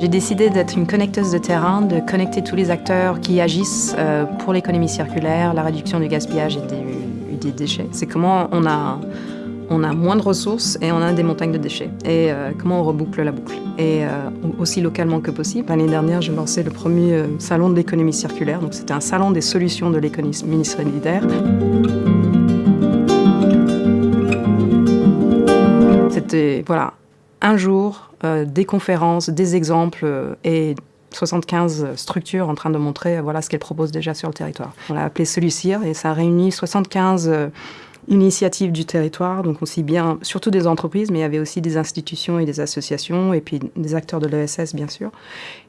J'ai décidé d'être une connecteuse de terrain, de connecter tous les acteurs qui agissent euh, pour l'économie circulaire, la réduction du gaspillage et des, déchets. C'est comment on a, on a moins de ressources et on a des montagnes de déchets. Et euh, comment on reboucle la boucle. Et euh, aussi localement que possible. L'année dernière, j'ai lancé le premier salon de l'économie circulaire. Donc c'était un salon des solutions de l'économie solidaire. C'était voilà, un jour, euh, des conférences, des exemples euh, et 75 structures en train de montrer euh, voilà ce qu'elles proposent déjà sur le territoire. On l'a appelé Celucir et ça réunit 75 initiatives du territoire, donc aussi bien, surtout des entreprises, mais il y avait aussi des institutions et des associations, et puis des acteurs de l'ESS, bien sûr.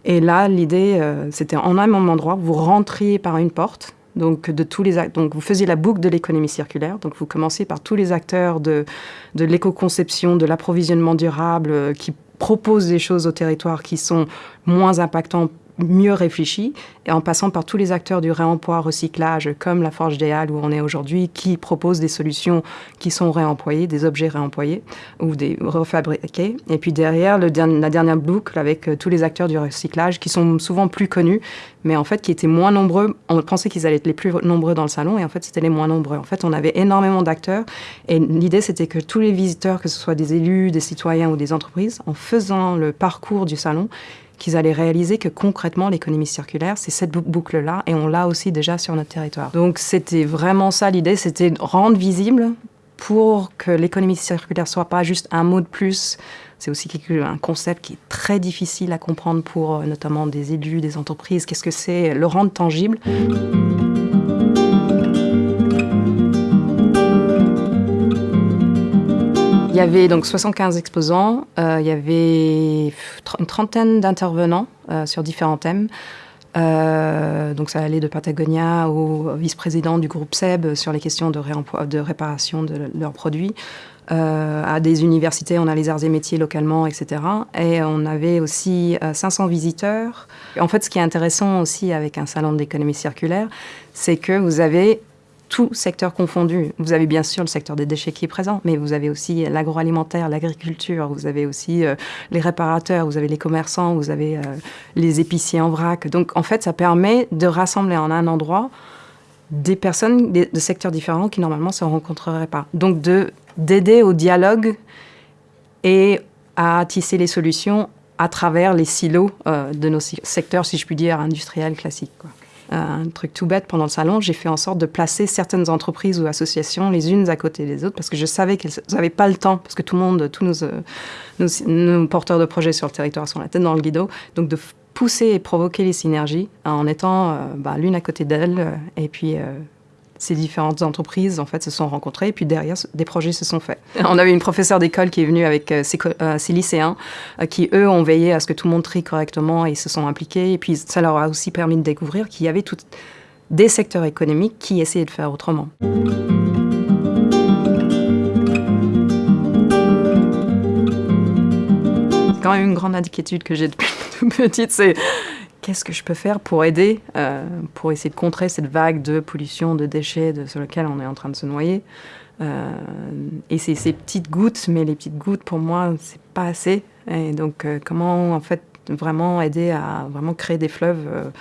Et là, l'idée, c'était en un même endroit, vous rentriez par une porte, donc, de tous les, donc vous faisiez la boucle de l'économie circulaire. Donc vous commencez par tous les acteurs de, de l'éco-conception, de l'approvisionnement durable, euh, qui proposent des choses au territoire qui sont moins impactantes mieux réfléchi, et en passant par tous les acteurs du réemploi, recyclage, comme la Forge des Halles où on est aujourd'hui, qui proposent des solutions qui sont réemployées, des objets réemployés ou des refabriqués. Et puis derrière, le, la dernière boucle avec euh, tous les acteurs du recyclage qui sont souvent plus connus, mais en fait qui étaient moins nombreux. On pensait qu'ils allaient être les plus nombreux dans le salon, et en fait c'était les moins nombreux. En fait, on avait énormément d'acteurs, et l'idée c'était que tous les visiteurs, que ce soit des élus, des citoyens ou des entreprises, en faisant le parcours du salon, qu'ils allaient réaliser que concrètement, l'économie circulaire, c'est cette boucle-là, et on l'a aussi déjà sur notre territoire. Donc c'était vraiment ça l'idée, c'était rendre visible pour que l'économie circulaire soit pas juste un mot de plus. C'est aussi un concept qui est très difficile à comprendre pour euh, notamment des élus, des entreprises. Qu'est-ce que c'est Le rendre tangible? Il y avait donc 75 exposants, euh, il y avait une trentaine d'intervenants euh, sur différents thèmes. Euh, donc ça allait de Patagonia au vice-président du groupe SEB sur les questions de, de réparation de leurs produits, à des universités, on a les arts et métiers localement, etc. Et on avait aussi 500 visiteurs. En fait, ce qui est intéressant aussi avec un salon de l'économie circulaire, c'est que vous avez tout secteur confondu. Vous avez bien sûr le secteur des déchets qui est présent, mais vous avez aussi l'agroalimentaire, l'agriculture, vous avez aussi euh, les réparateurs, vous avez les commerçants, vous avez euh, les épiciers en vrac. Donc en fait, ça permet de rassembler en un endroit des personnes de secteurs différents qui normalement ne se rencontreraient pas. Donc d'aider au dialogue et à tisser les solutions à travers les silos euh, de nos secteurs, si je puis dire, industriels classiques. Un truc tout bête pendant le salon, j'ai fait en sorte de placer certaines entreprises ou associations les unes à côté des autres parce que je savais qu'elles n'avaient pas le temps, parce que tout le monde, tous nos, nos, porteurs de projets sur le territoire sont la tête dans le guido, donc de pousser et provoquer les synergies en étant euh, bah, l'une à côté d'elle euh, et puis euh, ces différentes entreprises en fait se sont rencontrées et puis derrière des projets se sont faits. On avait une professeure d'école qui est venue avec euh, euh, ses, lycéens euh, qui eux ont veillé à ce que tout le monde trie correctement et se sont impliqués et puis ça leur a aussi permis de découvrir qu'il y avait tout, des secteurs économiques qui essayaient de faire autrement. C'est quand même une grande inquiétude que j'ai depuis toute petite, c'est qu'est-ce que je peux faire pour aider, euh, pour essayer de contrer cette vague de pollution, de déchets sur lequel on est en train de se noyer. Euh, et c'est ces petites gouttes, mais les petites gouttes, pour moi, c'est pas assez. Et donc, euh, comment, en fait, vraiment aider à vraiment créer des fleuves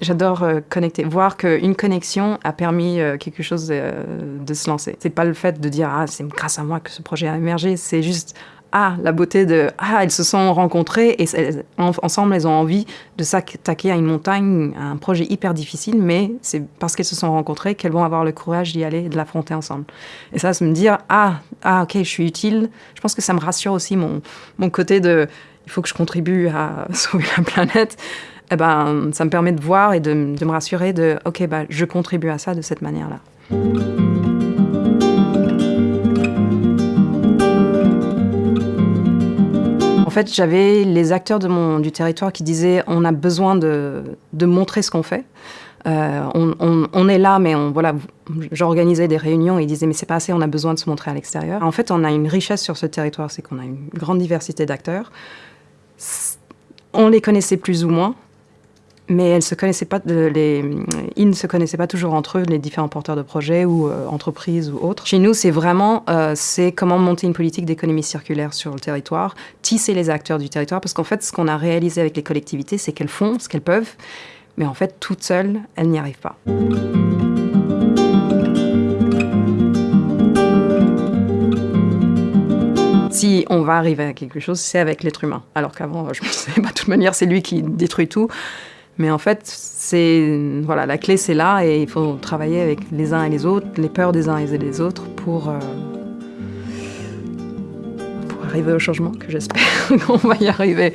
j'adore connecter. Voir qu'une connexion a permis quelque chose de se lancer. C'est pas le fait de dire ah c'est grâce à moi que ce projet a émergé. C'est juste ah, la beauté de ah, elles se sont rencontrées et ensemble elles ont envie de s'attaquer à une montagne, à un projet hyper difficile, mais c'est parce qu'elles se sont rencontrées qu'elles vont avoir le courage d'y aller et de l'affronter ensemble. Et ça, c'est me dire ah, ah, ok, je suis utile. Je pense que ça me rassure aussi mon, mon côté de il faut que je contribue à sauver la planète. Eh ben, ça me permet de voir et de, de me rassurer de ok, bah, je contribue à ça de cette manière-là. Fait, j'avais les acteurs du territoire qui disaient on a besoin de, montrer ce qu'on fait. Euh, on, est là, mais voilà, j'organisais des réunions et ils disaient mais c'est pas assez, on a besoin de se montrer à l'extérieur. En fait, on a une richesse sur ce territoire, c'est qu'on a une grande diversité d'acteurs. On les connaissait plus ou moins, mais les, ils ne se connaissaient pas toujours entre eux, les différents porteurs de projets ou euh, entreprises ou autres. Chez nous, c'est vraiment euh, c'est comment monter une politique d'économie circulaire sur le territoire, tisser les acteurs du territoire, parce qu'en fait, ce qu'on a réalisé avec les collectivités, c'est qu'elles font ce qu'elles peuvent, mais en fait, toutes seules, elles n'y arrivent pas. si on va arriver à quelque chose, c'est avec l'être humain. Alors qu'avant, je me disais, bah, de toute manière, c'est lui qui détruit tout. Mais en fait, c'est voilà, la clé c'est là et il faut travailler avec les uns et les autres, les peurs des uns et des autres pour, euh, pour arriver au changement que j'espère qu'on va y arriver.